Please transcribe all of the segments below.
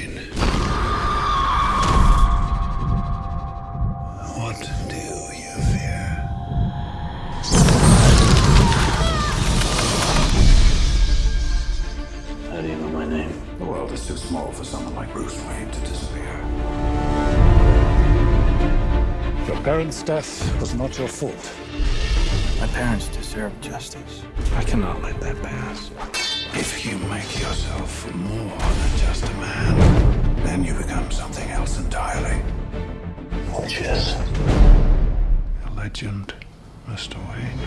Wayne. What do you fear? How do you know my name? The world is too small for someone like Bruce Wayne to disappear. Your parents' death was not your fault. My parents deserve justice. I cannot let that pass. If you make yourself more than just a man, then you become something else entirely. Which is? A legend, Mr. Wayne.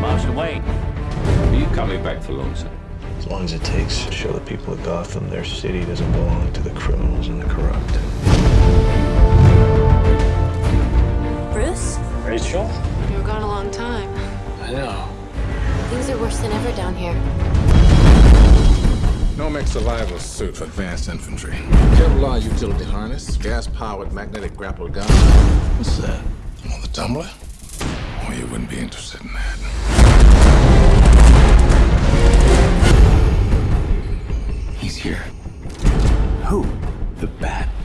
Marshal Wayne, are you coming back for long, sir? As long as it takes to show the people of Gotham their city doesn't belong to the criminals and the corrupt. Bruce? Rachel? You were gone a long time. I know. Things are worse than ever down here. Nomex survival suit for advanced infantry. Kevlar utility harness, gas-powered magnetic grapple gun. What's that? On the tumbler? Oh, you wouldn't be interested in that. He's here. Who? The Batman.